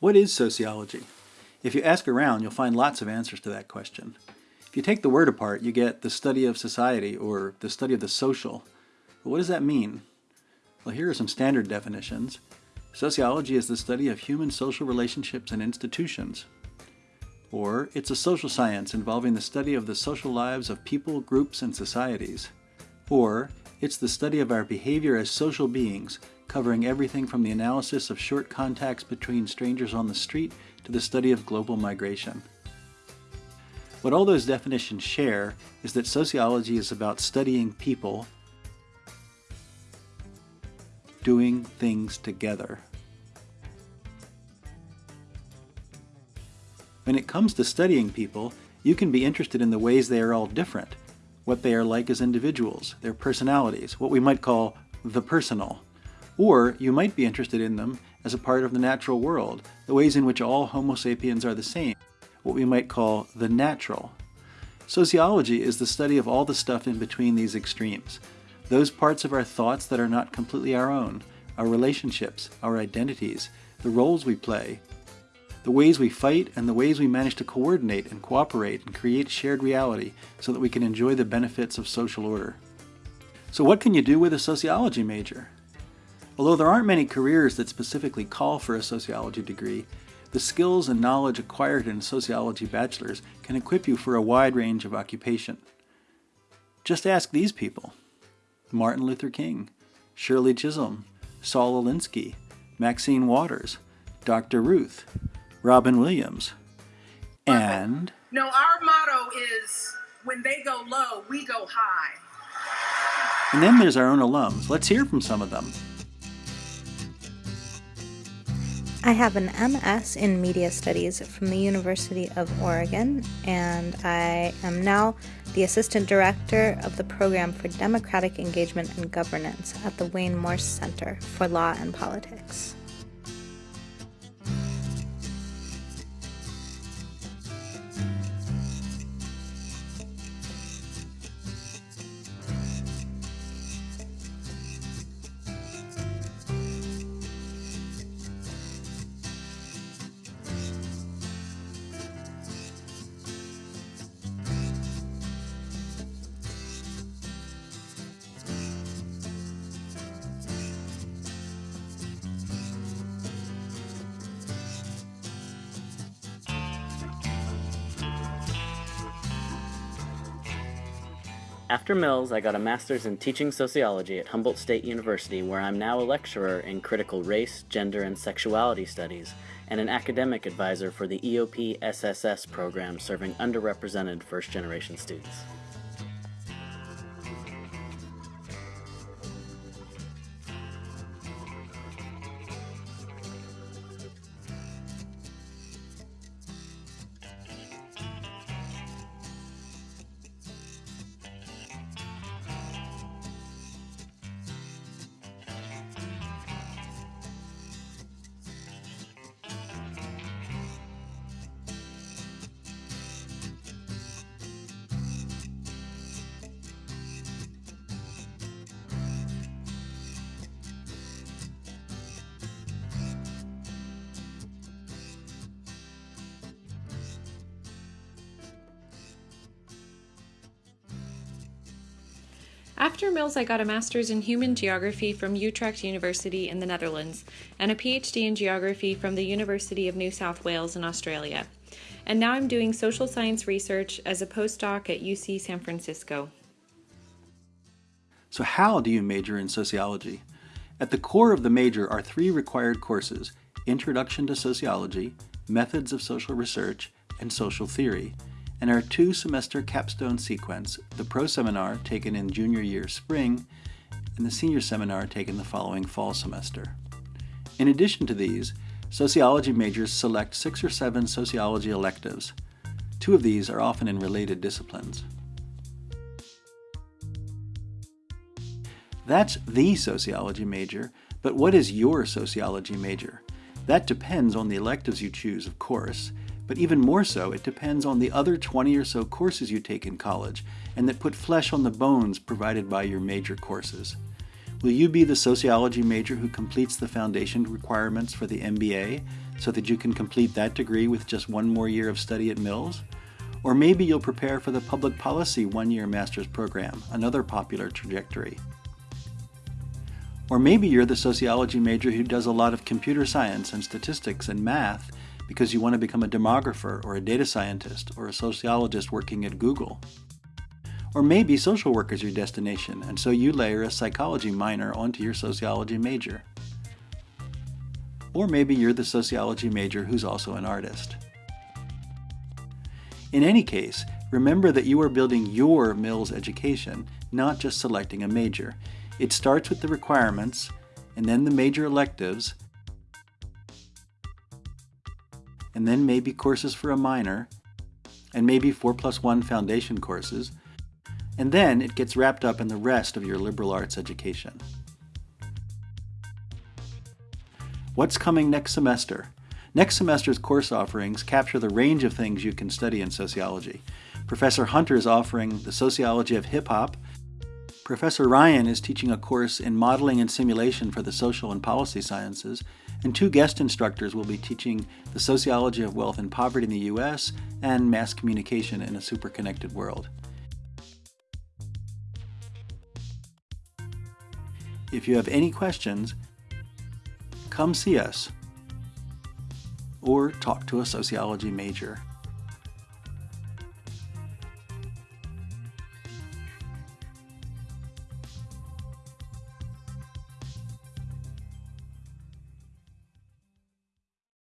What is sociology? If you ask around, you'll find lots of answers to that question. If you take the word apart, you get the study of society or the study of the social. But what does that mean? Well, here are some standard definitions. Sociology is the study of human social relationships and institutions. Or, it's a social science involving the study of the social lives of people, groups, and societies. Or, it's the study of our behavior as social beings, covering everything from the analysis of short contacts between strangers on the street to the study of global migration. What all those definitions share is that sociology is about studying people doing things together. When it comes to studying people, you can be interested in the ways they are all different, what they are like as individuals, their personalities, what we might call the personal. Or you might be interested in them as a part of the natural world, the ways in which all Homo sapiens are the same, what we might call the natural. Sociology is the study of all the stuff in between these extremes, those parts of our thoughts that are not completely our own, our relationships, our identities, the roles we play, the ways we fight, and the ways we manage to coordinate and cooperate and create shared reality so that we can enjoy the benefits of social order. So what can you do with a sociology major? Although there aren't many careers that specifically call for a sociology degree, the skills and knowledge acquired in a sociology bachelor's can equip you for a wide range of occupation. Just ask these people. Martin Luther King, Shirley Chisholm, Saul Alinsky, Maxine Waters, Dr. Ruth, Robin Williams, and... No, our motto is, when they go low, we go high. And then there's our own alums. Let's hear from some of them. I have an MS in Media Studies from the University of Oregon, and I am now the Assistant Director of the Program for Democratic Engagement and Governance at the Wayne Morse Center for Law and Politics. After Mills, I got a master's in teaching sociology at Humboldt State University, where I'm now a lecturer in critical race, gender, and sexuality studies, and an academic advisor for the EOP SSS program serving underrepresented first generation students. After Mills, I got a master's in human geography from Utrecht University in the Netherlands and a PhD in geography from the University of New South Wales in Australia. And now I'm doing social science research as a postdoc at UC San Francisco. So how do you major in sociology? At the core of the major are three required courses, Introduction to Sociology, Methods of Social Research, and Social Theory and our two-semester capstone sequence, the pro seminar taken in junior year spring, and the senior seminar taken the following fall semester. In addition to these, sociology majors select six or seven sociology electives. Two of these are often in related disciplines. That's the sociology major, but what is your sociology major? That depends on the electives you choose, of course, but even more so, it depends on the other 20 or so courses you take in college and that put flesh on the bones provided by your major courses. Will you be the sociology major who completes the foundation requirements for the MBA so that you can complete that degree with just one more year of study at Mills? Or maybe you'll prepare for the public policy one year master's program, another popular trajectory. Or maybe you're the sociology major who does a lot of computer science and statistics and math because you want to become a demographer or a data scientist or a sociologist working at Google. Or maybe social work is your destination, and so you layer a psychology minor onto your sociology major. Or maybe you're the sociology major who's also an artist. In any case, remember that you are building your Mills education, not just selecting a major. It starts with the requirements, and then the major electives, and then maybe courses for a minor, and maybe 4 plus 1 foundation courses, and then it gets wrapped up in the rest of your liberal arts education. What's coming next semester? Next semester's course offerings capture the range of things you can study in sociology. Professor Hunter is offering the sociology of hip hop. Professor Ryan is teaching a course in modeling and simulation for the social and policy sciences, and two guest instructors will be teaching the sociology of wealth and poverty in the U.S. and mass communication in a superconnected world. If you have any questions, come see us or talk to a sociology major.